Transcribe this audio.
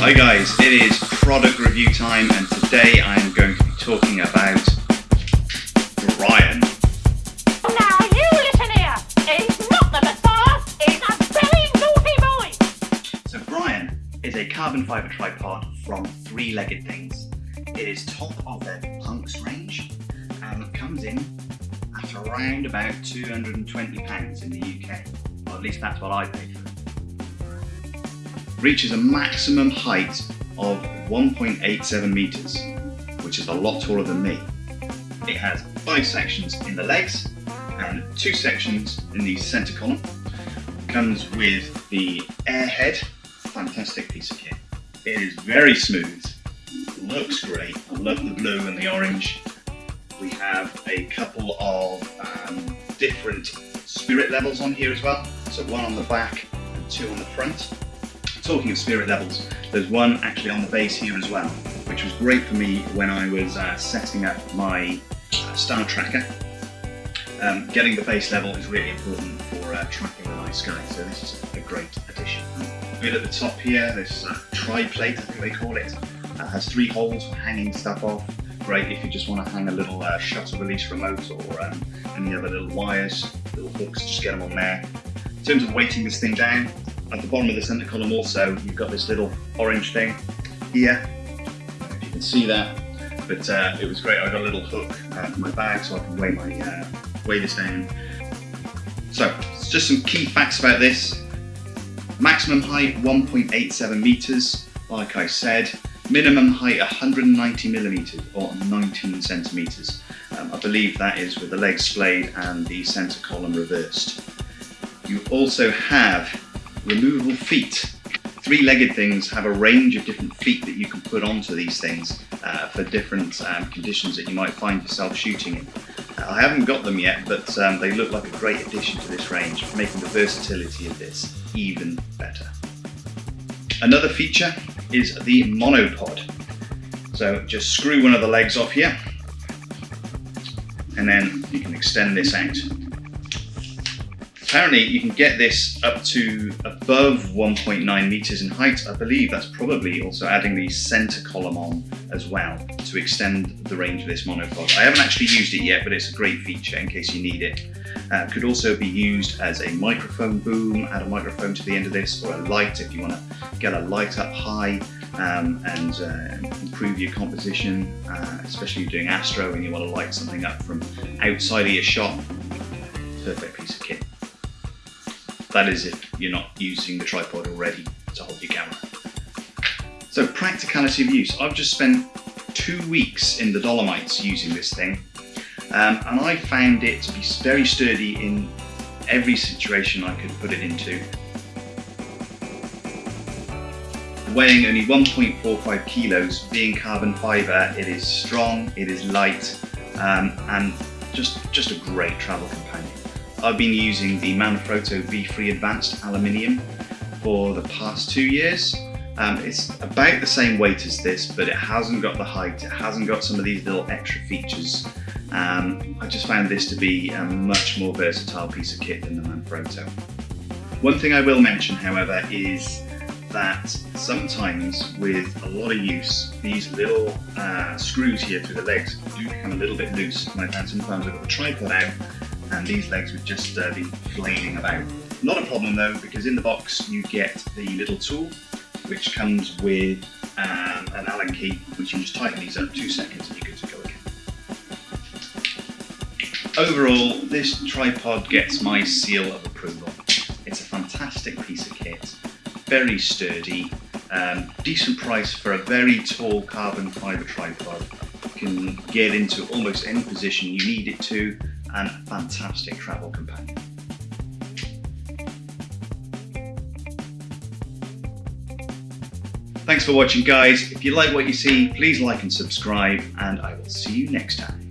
Hi guys, it is product review time and today I am going to be talking about Brian. Now you listen here. He's not the Messiah. He's a very naughty boy. So Brian is a carbon fibre tripod from Three Legged Things. It is top of their Punks range and it comes in at around about £220 in the UK. Or at least that's what I paid. Reaches a maximum height of 1.87 metres, which is a lot taller than me. It has five sections in the legs and two sections in the centre column. Comes with the AirHed, fantastic piece of kit. It is very smooth, looks great. I love the blue and the orange. We have a couple of um, different spirit levels on here as well. So one on the back and two on the front. Talking of spirit levels, there's one actually on the base here as well, which was great for me when I was uh, setting up my uh, star tracker. Um, getting the base level is really important for uh, tracking the night sky, so this is a great addition. A bit at the top here, this uh, tri-plate, I think they call it, uh, has three holes for hanging stuff off. Great if you just want to hang a little shutter release remote or um, any other little wires, little hooks, just get them on there. In terms of weighting this thing down, at the bottom of the center column also, you've got this little orange thing here. If you can see that, but uh, it was great. I got a little hook uh, for my bag so I can weigh my uh, weigh this down. So, just some key facts about this. Maximum height 1.87 meters, like I said. Minimum height 190 millimeters or 19 centimeters. Um, I believe that is with the legs splayed and the center column reversed. You also have removable feet. Three-legged things have a range of different feet that you can put onto these things uh, for different um, conditions that you might find yourself shooting in. Uh, I haven't got them yet, but um, they look like a great addition to this range, making the versatility of this even better. Another feature is the monopod. So just screw one of the legs off here, and then you can extend this out. Apparently you can get this up to above 1.9 meters in height. I believe that's probably also adding the center column on as well to extend the range of this monopod. I haven't actually used it yet, but it's a great feature in case you need it. Uh, could also be used as a microphone boom, add a microphone to the end of this, or a light if you want to get a light up high um, and uh, improve your composition, uh, especially if you're doing astro and you want to light something up from outside of your shot. Perfect piece of kit. That is if you're not using the tripod already to hold your camera. So practicality of use. I've just spent two weeks in the Dolomites using this thing um, and I found it to be very sturdy in every situation I could put it into. Weighing only 1.45 kilos, being carbon fibre, it is strong, it is light um, and just, just a great travel companion. I've been using the Manfrotto V3 Advanced Aluminium for the past two years. Um, it's about the same weight as this, but it hasn't got the height, it hasn't got some of these little extra features. Um, I just found this to be a much more versatile piece of kit than the Manfrotto. One thing I will mention, however, is that sometimes with a lot of use, these little uh, screws here through the legs do become a little bit loose. And I found sometimes I've got the tripod out and these legs would just uh, be flailing about. Not a problem though, because in the box you get the little tool, which comes with um, an Allen key, which you just tighten these up two seconds and you're good to go again. Overall, this tripod gets my seal of approval. It's a fantastic piece of kit, very sturdy, um, decent price for a very tall carbon fibre tripod. You can get into almost any position you need it to and a fantastic travel companion. Thanks for watching guys. If you like what you see, please like and subscribe and I will see you next time.